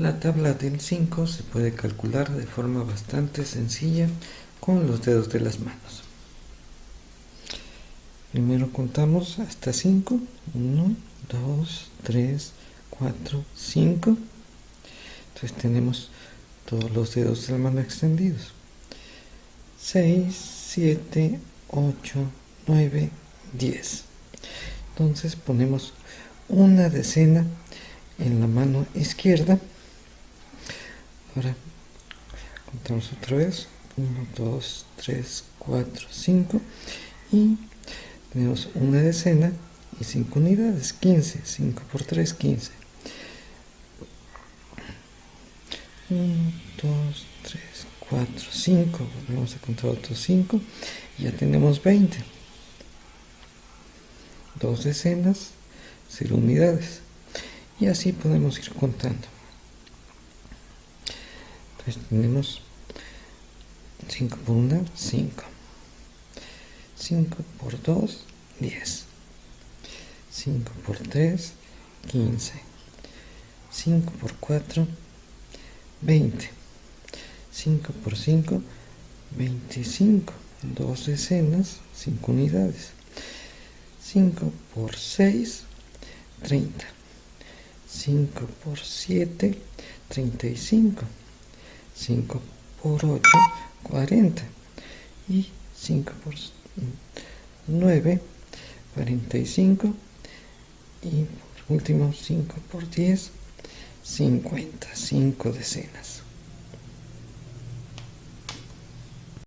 La tabla del 5 se puede calcular de forma bastante sencilla con los dedos de las manos. Primero contamos hasta 5. 1, 2, 3, 4, 5. Entonces tenemos todos los dedos de la mano extendidos. 6, 7, 8, 9, 10. Entonces ponemos una decena en la mano izquierda Ahora contamos otra vez. 1, 2, 3, 4, 5 y tenemos una decena y 5 unidades, 15, 5 por 3, 15. 1, 2, 3, 4, 5, vamos a contar otros 5 y ya tenemos 20. Dos decenas, 0 unidades. Y así podemos ir contando tenemos 5 por 1, 5. 5 por 2, 10. 5 por 3, 15. 5 por 4, 20. 5 por 5, 25. 2 decenas, 5 unidades. 5 por 6, 30. 5 por 7, 35. 5 por 8, 40. Y 5 por 9, 45. Y por último 5 por 10, 50. 5 decenas.